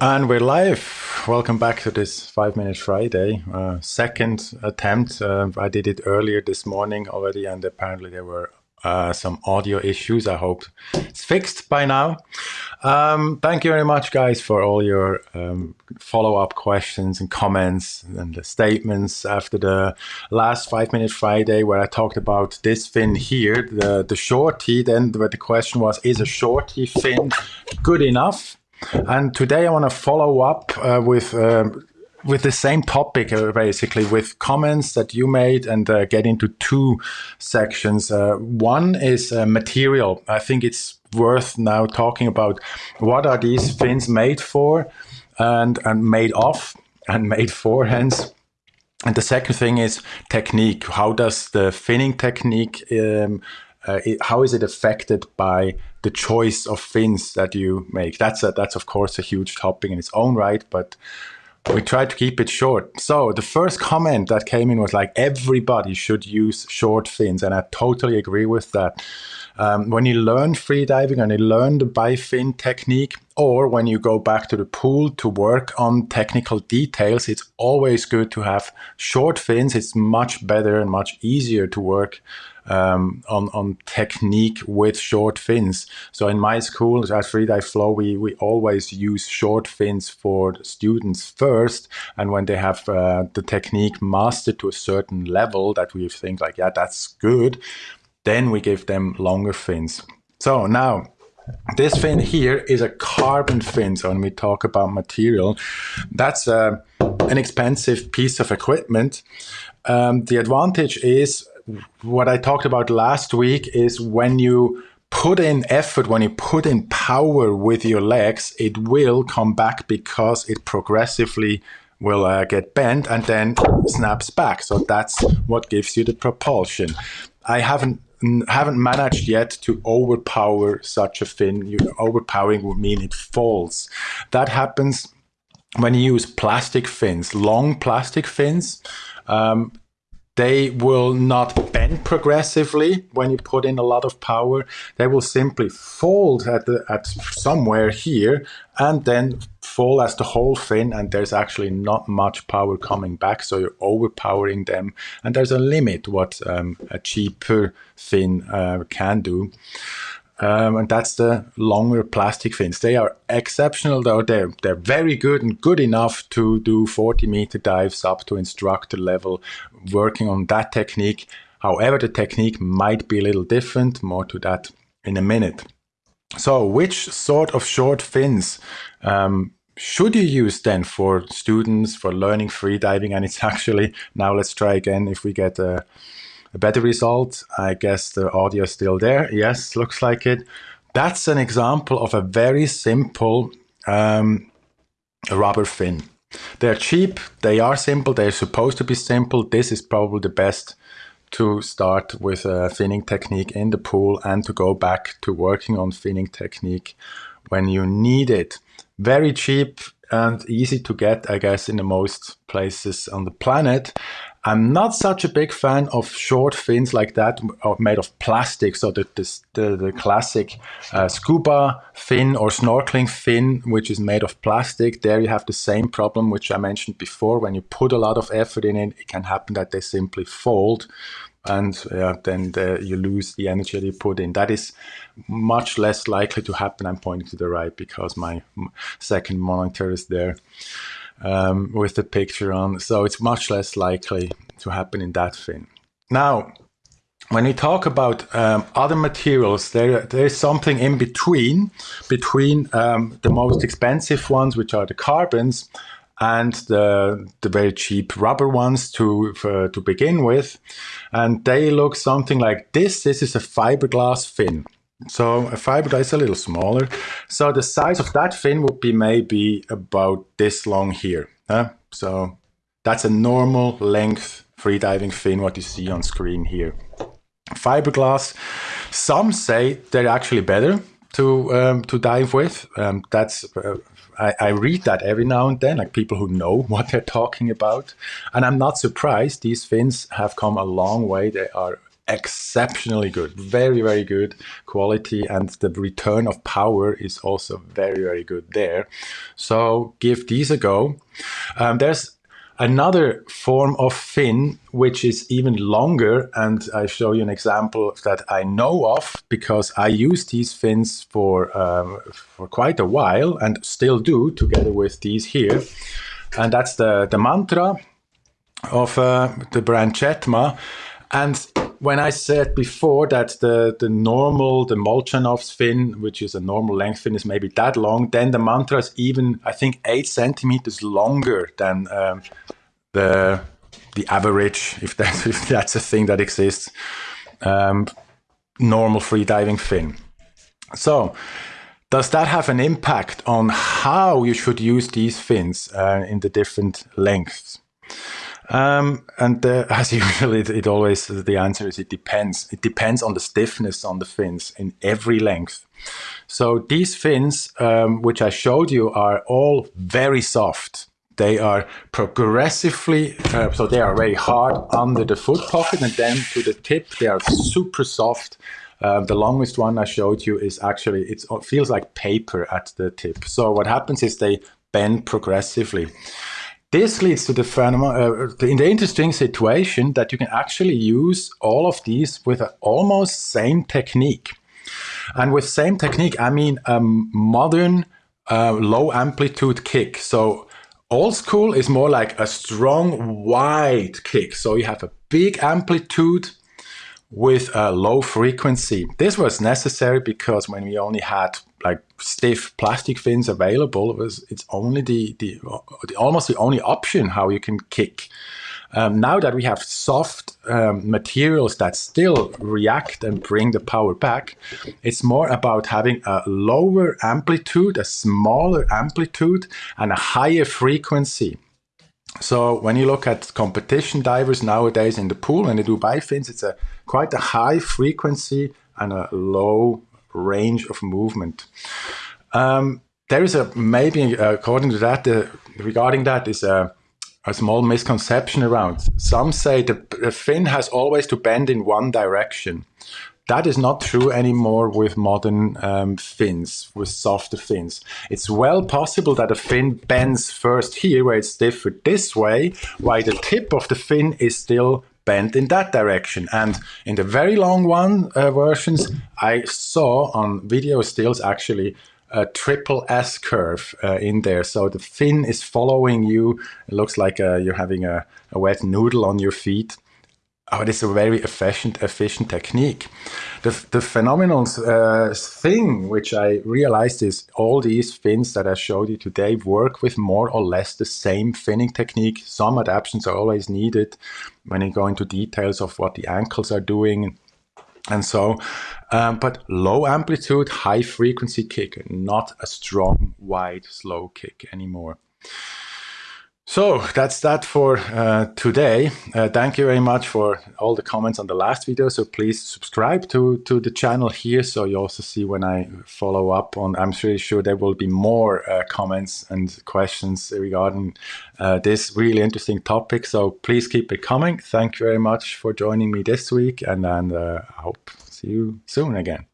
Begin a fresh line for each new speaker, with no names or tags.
And we're live. Welcome back to this Five Minute Friday. Uh, second attempt. Uh, I did it earlier this morning already, and apparently there were uh, some audio issues. I hope it's fixed by now. Um, thank you very much, guys, for all your um, follow-up questions and comments and the statements after the last Five Minute Friday where I talked about this fin here, the, the shorty. Then the, the question was, is a shorty fin good enough? And today I want to follow up uh, with uh, with the same topic, uh, basically, with comments that you made and uh, get into two sections. Uh, one is uh, material. I think it's worth now talking about what are these fins made for and, and made of and made for, hence. And the second thing is technique. How does the finning technique um, uh, it, how is it affected by the choice of fins that you make? That's a, that's of course a huge topic in its own right, but we try to keep it short. So the first comment that came in was like everybody should use short fins, and I totally agree with that. Um, when you learn freediving and you learn the bifin technique, or when you go back to the pool to work on technical details, it's always good to have short fins. It's much better and much easier to work um, on, on technique with short fins. So in my school at Freedive Flow, we, we always use short fins for students first. And when they have uh, the technique mastered to a certain level that we think like, yeah, that's good, then we give them longer fins. So now this fin here is a carbon fin. So when we talk about material, that's uh, an expensive piece of equipment. Um, the advantage is what I talked about last week is when you put in effort, when you put in power with your legs, it will come back because it progressively will uh, get bent and then snaps back. So that's what gives you the propulsion. I haven't haven't managed yet to overpower such a fin. You, overpowering would mean it falls. That happens when you use plastic fins, long plastic fins. Um, they will not bend progressively when you put in a lot of power. They will simply fold at, the, at somewhere here and then fall as the whole fin and there's actually not much power coming back so you're overpowering them and there's a limit what um, a cheaper fin uh, can do. Um, and that's the longer plastic fins. They are exceptional though. They're, they're very good and good enough to do 40 meter dives up to instructor level, working on that technique. However, the technique might be a little different, more to that in a minute. So which sort of short fins um, should you use then for students for learning freediving? And it's actually, now let's try again if we get a a better result. I guess the audio is still there. Yes, looks like it. That's an example of a very simple um, rubber fin. They're cheap, they are simple, they're supposed to be simple. This is probably the best to start with a finning technique in the pool and to go back to working on finning technique when you need it. Very cheap and easy to get, I guess, in the most places on the planet. I'm not such a big fan of short fins like that made of plastic. So the, the, the classic uh, scuba fin or snorkeling fin, which is made of plastic, there you have the same problem, which I mentioned before. When you put a lot of effort in it, it can happen that they simply fold and uh, then the, you lose the energy that you put in. That is much less likely to happen. I'm pointing to the right because my second monitor is there um, with the picture on. So it's much less likely to happen in that fin. Now, when we talk about um, other materials, there there is something in between, between um, the most expensive ones, which are the carbons, and the the very cheap rubber ones to to begin with, and they look something like this. This is a fiberglass fin. So a fiberglass is a little smaller. So the size of that fin would be maybe about this long here. Huh? So that's a normal length freediving fin, what you see on screen here. Fiberglass, some say they're actually better to um, to dive with. Um, that's uh, I, I, read that every now and then, like people who know what they're talking about, and I'm not surprised. These fins have come a long way. They are exceptionally good, very, very good quality. And the return of power is also very, very good there. So give these a go. Um, there's another form of fin which is even longer and I show you an example that I know of because I use these fins for um, for quite a while and still do together with these here. And that's the the mantra of uh, the brand Chetma. And when I said before that the, the normal, the Molchanov's fin, which is a normal length fin, is maybe that long, then the mantra is even, I think, eight centimeters longer than um, the the average, if that's, if that's a thing that exists, um, normal freediving fin. So, does that have an impact on how you should use these fins uh, in the different lengths? Um, and as usual, it, it, always the answer is it depends. It depends on the stiffness on the fins in every length. So these fins, um, which I showed you, are all very soft. They are progressively, uh, so they are very hard under the foot pocket, and then to the tip, they are super soft. Uh, the longest one I showed you is actually it feels like paper at the tip. So what happens is they bend progressively. This leads to the phenomenon, uh, in the interesting situation that you can actually use all of these with an almost same technique. And with same technique, I mean a modern uh, low amplitude kick. So old school is more like a strong, wide kick. So you have a big amplitude with a low frequency. This was necessary because when we only had like stiff plastic fins available, it was it's only the, the, the almost the only option how you can kick. Um, now that we have soft um, materials that still react and bring the power back, it's more about having a lower amplitude, a smaller amplitude, and a higher frequency. So when you look at competition divers nowadays in the pool, when they do bifins, it's a quite a high frequency and a low range of movement. Um, there is a maybe according to that, uh, regarding that is a, a, small misconception around. Some say the, the fin has always to bend in one direction. That is not true anymore with modern um, fins, with softer fins. It's well possible that a fin bends first here, where it's stiffer this way, while the tip of the fin is still bent in that direction. And in the very long one uh, versions, I saw on video stills actually a triple S curve uh, in there. So the fin is following you. It looks like uh, you're having a, a wet noodle on your feet. Oh, it is a very efficient, efficient technique. The, the phenomenal uh, thing which I realized is all these fins that I showed you today work with more or less the same finning technique. Some adaptations are always needed when you go into details of what the ankles are doing and so, um, but low amplitude, high frequency kick, not a strong, wide, slow kick anymore. So that's that for uh, today. Uh, thank you very much for all the comments on the last video. So please subscribe to, to the channel here so you also see when I follow up on, I'm pretty sure there will be more uh, comments and questions regarding uh, this really interesting topic. So please keep it coming. Thank you very much for joining me this week and, and uh, I hope see you soon again.